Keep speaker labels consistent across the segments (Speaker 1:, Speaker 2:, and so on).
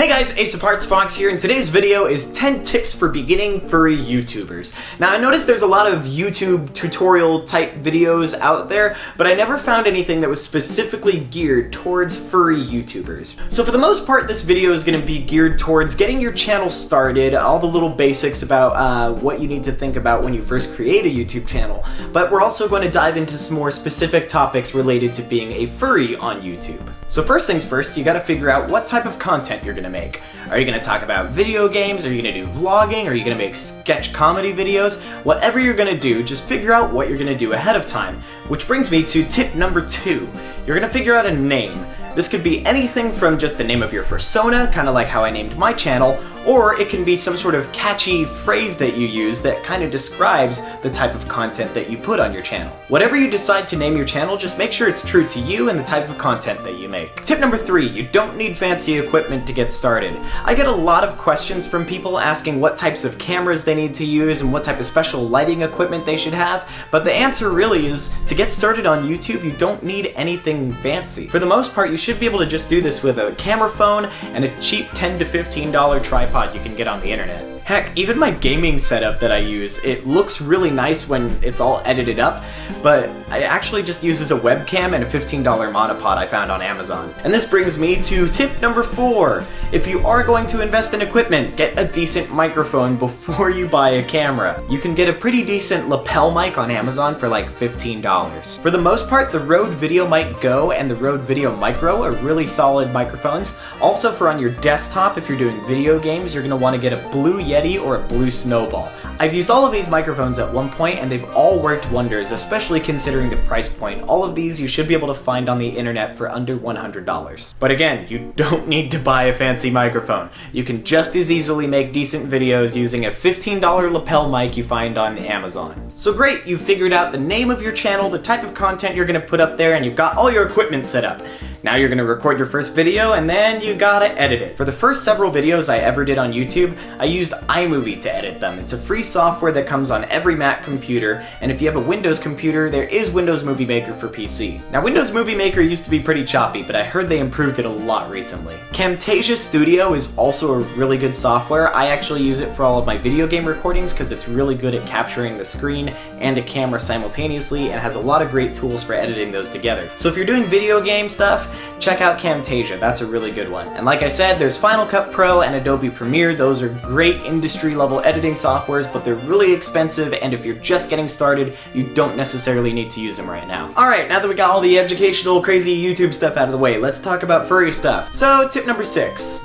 Speaker 1: Hey guys, Ace of Hearts Fox here, and today's video is 10 tips for beginning furry YouTubers. Now I noticed there's a lot of YouTube tutorial type videos out there, but I never found anything that was specifically geared towards furry YouTubers. So for the most part, this video is going to be geared towards getting your channel started, all the little basics about uh, what you need to think about when you first create a YouTube channel, but we're also going to dive into some more specific topics related to being a furry on YouTube. So first things first, you gotta figure out what type of content you're gonna make. Are you gonna talk about video games? Are you gonna do vlogging? Are you gonna make sketch comedy videos? Whatever you're gonna do, just figure out what you're gonna do ahead of time. Which brings me to tip number two. You're gonna figure out a name. This could be anything from just the name of your persona, kind of like how I named my channel, or it can be some sort of catchy phrase that you use that kind of describes the type of content that you put on your channel. Whatever you decide to name your channel, just make sure it's true to you and the type of content that you make. Tip number three, you don't need fancy equipment to get started. I get a lot of questions from people asking what types of cameras they need to use and what type of special lighting equipment they should have, but the answer really is to get started on YouTube, you don't need anything fancy. For the most part, you should be able to just do this with a camera phone and a cheap 10 to $15 tripod you can get on the internet. Heck, even my gaming setup that I use, it looks really nice when it's all edited up, but I actually just uses a webcam and a $15 monopod I found on Amazon. And this brings me to tip number four. If you are going to invest in equipment, get a decent microphone before you buy a camera. You can get a pretty decent lapel mic on Amazon for like $15. For the most part, the Rode VideoMic Go and the Rode Video Micro are really solid microphones. Also for on your desktop, if you're doing video games, you're want to get a Blue Yeti or a Blue Snowball. I've used all of these microphones at one point and they've all worked wonders, especially considering the price point. All of these you should be able to find on the internet for under $100. But again, you don't need to buy a fancy microphone. You can just as easily make decent videos using a $15 lapel mic you find on Amazon. So great, you've figured out the name of your channel, the type of content you're gonna put up there, and you've got all your equipment set up. Now you're gonna record your first video and then you gotta edit it. For the first several videos I ever did on YouTube, I used iMovie to edit them. It's a free software that comes on every Mac computer, and if you have a Windows computer, there is Windows Movie Maker for PC. Now Windows Movie Maker used to be pretty choppy, but I heard they improved it a lot recently. Camtasia Studio is also a really good software. I actually use it for all of my video game recordings because it's really good at capturing the screen and a camera simultaneously and has a lot of great tools for editing those together. So if you're doing video game stuff, check out Camtasia, that's a really good one. And like I said, there's Final Cut Pro and Adobe Premiere. Those are great industry level editing softwares, but they're really expensive, and if you're just getting started, you don't necessarily need to use them right now. Alright, now that we got all the educational, crazy YouTube stuff out of the way, let's talk about furry stuff. So, tip number six.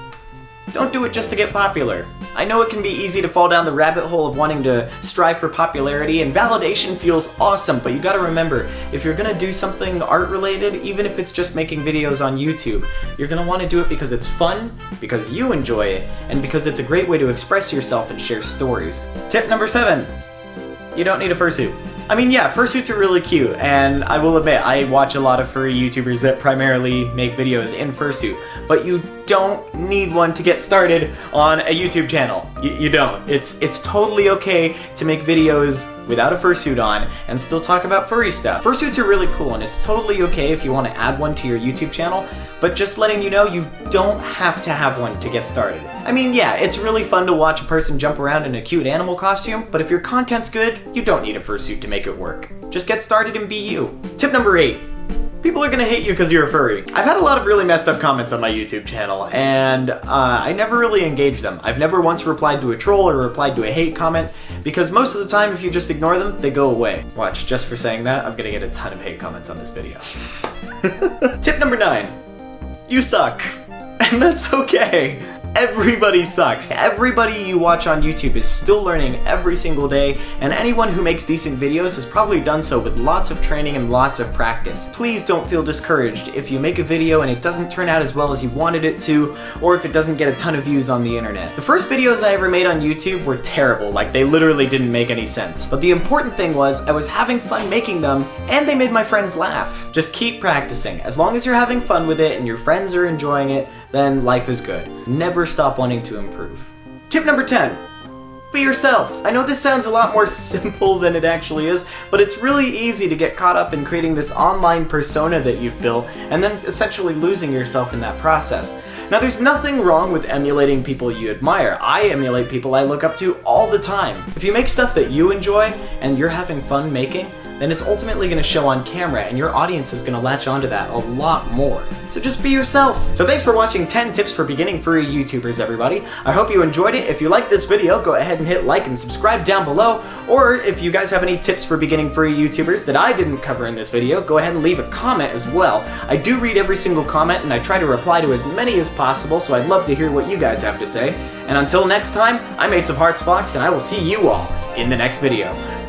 Speaker 1: Don't do it just to get popular. I know it can be easy to fall down the rabbit hole of wanting to strive for popularity, and validation feels awesome, but you gotta remember, if you're gonna do something art-related, even if it's just making videos on YouTube, you're gonna want to do it because it's fun, because you enjoy it, and because it's a great way to express yourself and share stories. Tip number seven, you don't need a fursuit. I mean, yeah, fursuits are really cute, and I will admit, I watch a lot of furry YouTubers that primarily make videos in fursuit, but you don't need one to get started on a YouTube channel. You, you don't. It's, it's totally okay to make videos without a fursuit on and still talk about furry stuff. Fursuits are really cool, and it's totally okay if you want to add one to your YouTube channel, but just letting you know you don't have to have one to get started. I mean, yeah, it's really fun to watch a person jump around in a cute animal costume, but if your content's good, you don't need a fursuit to make it work. Just get started and be you. Tip number eight. People are gonna hate you because you're a furry. I've had a lot of really messed up comments on my YouTube channel, and uh, I never really engage them. I've never once replied to a troll or replied to a hate comment, because most of the time, if you just ignore them, they go away. Watch, just for saying that, I'm gonna get a ton of hate comments on this video. Tip number nine. You suck. And that's okay. Everybody sucks. Everybody you watch on YouTube is still learning every single day, and anyone who makes decent videos has probably done so with lots of training and lots of practice. Please don't feel discouraged if you make a video and it doesn't turn out as well as you wanted it to, or if it doesn't get a ton of views on the internet. The first videos I ever made on YouTube were terrible, like they literally didn't make any sense. But the important thing was I was having fun making them, and they made my friends laugh. Just keep practicing. As long as you're having fun with it and your friends are enjoying it, then life is good. Never stop wanting to improve. Tip number 10. be yourself. I know this sounds a lot more simple than it actually is, but it's really easy to get caught up in creating this online persona that you've built and then essentially losing yourself in that process. Now there's nothing wrong with emulating people you admire. I emulate people I look up to all the time. If you make stuff that you enjoy and you're having fun making, then it's ultimately going to show on camera and your audience is going to latch onto that a lot more. So just be yourself. So thanks for watching 10 tips for beginning furry YouTubers everybody. I hope you enjoyed it. If you liked this video, go ahead and hit like and subscribe down below. Or if you guys have any tips for beginning furry YouTubers that I didn't cover in this video, go ahead and leave a comment as well. I do read every single comment and I try to reply to as many as possible, so I'd love to hear what you guys have to say. And until next time, I'm Ace of Hearts Fox and I will see you all in the next video.